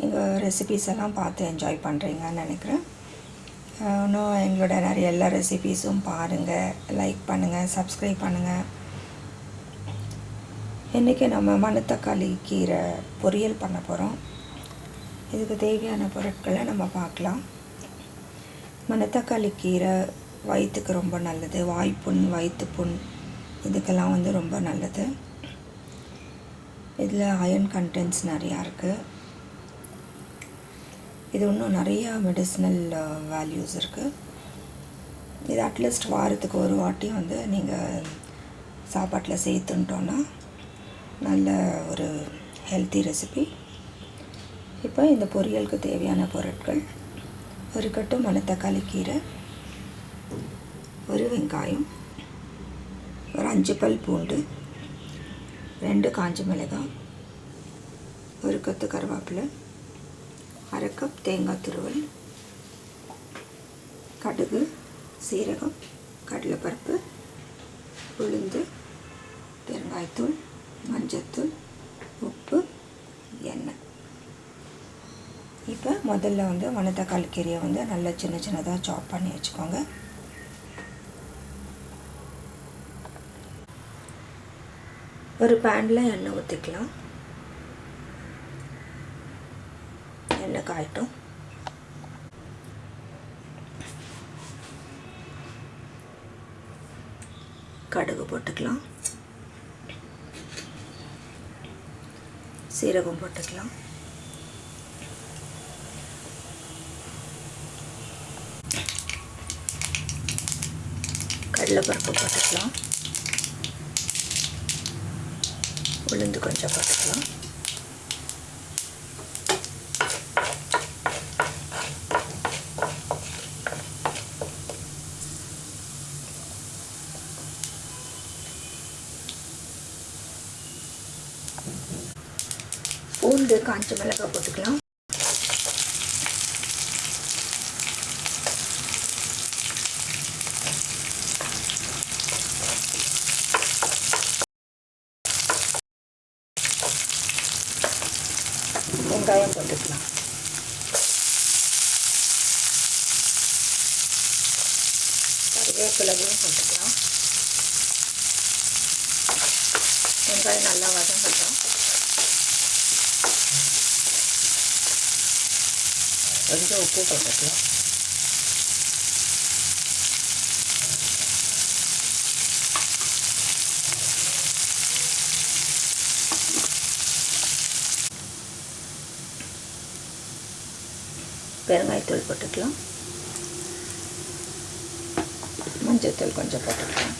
எங்கள் ரெசிபீஸ் எல்லாம் பார்த்து என்ஜாய் பண்ணுறீங்கன்னு நினைக்கிறேன். இன்னும் எங்களோட நிறைய எல்லா ரெசிபீஸும் பாருங்கள் லைக் பண்ணுங்கள் சப்ஸ்கிரைப் பண்ணுங்கள் இன்றைக்கி நம்ம மணத்தக்காளி கீரை பொரியல் பண்ண போகிறோம் இதுக்கு தேவையான பொருட்களை நம்ம பார்க்கலாம். மணத்தக்காளி கீரை வயிற்றுக்கு ரொம்ப நல்லது. வாய்ப்புண் வயிற்றுப்புண் இதுக்கெல்லாம் வந்து ரொம்ப நல்லது. இதில் அயன் கண்டென்ட்ஸ் நிறையா இருக்குது இது இன்னும் நிறையா மெடிசினல் வேல்யூஸ் இருக்குது இது அட்லீஸ்ட் வாரத்துக்கு ஒரு வாட்டி வந்து நீங்கள் சாப்பாட்டில் சேர்த்துன்ட்டோன்னா நல்ல ஒரு ஹெல்த்தி ரெசிபி இப்போ இந்த பொரியலுக்கு தேவையான பொருட்கள் ஒரு கட்டு மணத்தக்காளி கீரை ஒரு வெங்காயம் ஒரு அஞ்சு பல் பூண்டு ரெண்டு காஞ்ச மிளகாய் ஒரு கத்து கருவேப்பிலை அரை கப் தேங்காய் துருவல் கடுகு சீரகம் கடலைப்பருப்பு உளுந்து பெருங்காயத்தூள் மஞ்சத்தூள் உப்பு எண்ணெய். இப்போ முதல்ல வந்து மணத்தக்காளி கீரையை வந்து நல்லா சின்ன சின்னதாக சாப் பண்ணி வச்சுக்கோங்க. ஒரு பேனில் எண்ணெய் ஊற்றிக்கலாம் எண்ணெய் காயட்டும் கடுகு போட்டுக்கலாம் சீரகம் போட்டுக்கலாம் கடலைப்பருப்பு போட்டுக்கலாம் உளுந்து கொஞ்சம் போட்டுக்கலாம் பூண்டு காஞ்ச மிளகாய் போட்டுக்கலாம். வெங்காயம் போட்டுக்கலாம். கருவேப்பிலையும் போட்டுக்கலாம். வெங்காயம் நல்லா வதங்கட்டும். கொஞ்சம் உப்பு போட்டுக்கலாம் பெருங்காயத்தூள் போட்டுக்கலாம் மஞ்சத்தூள் கொஞ்சம் போட்டுக்கலாம்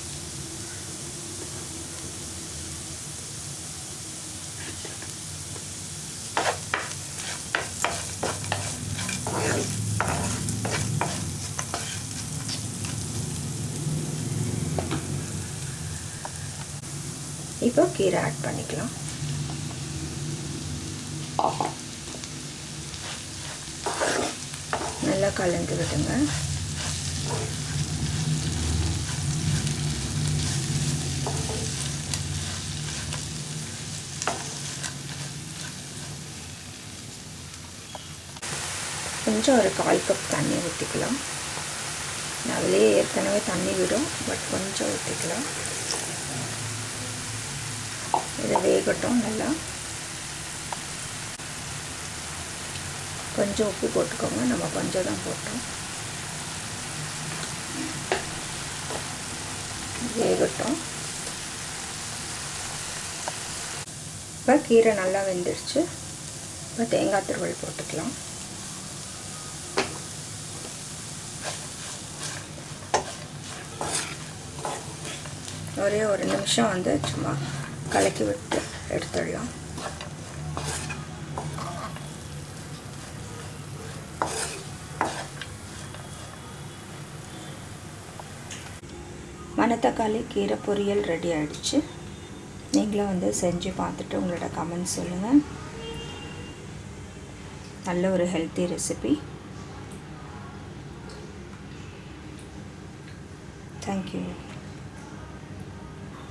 இப்போ கீரை ஆட் பண்ணிக்கலாம். நல்லா கலந்து விடுங்க. கொஞ்சம் ஒரு கால் கப் தண்ணி ஊற்றிக்கலாம் அதிலே ஏற்கனவே தண்ணி விடும் பட் கொஞ்சம் ஊற்றிக்கலாம் இதை வேகட்டும் நல்லா. கொஞ்சம் உப்பு போட்டுக்கோங்க. நம்ம கொஞ்சம் தான் போட்டோம். வேகட்டும். இப்போ கீரை நல்லா வெந்துடுச்சு இப்போ தேங்காய் துருவல் போட்டுக்கலாம். ஒரே ஒரு நிமிஷம் வந்து சும்மா கலக்கி விட்டு எடுத்துடலாம் மணத்தக்காளி கீரை பொரியல் ரெடி ஆகிடுச்சு நீங்களும் வந்து செஞ்சு பார்த்துட்டு உங்களோட கமெண்ட் சொல்லுங்கள் நல்ல ஒரு ஹெல்த்தி ரெசிபி தேங்க்யூ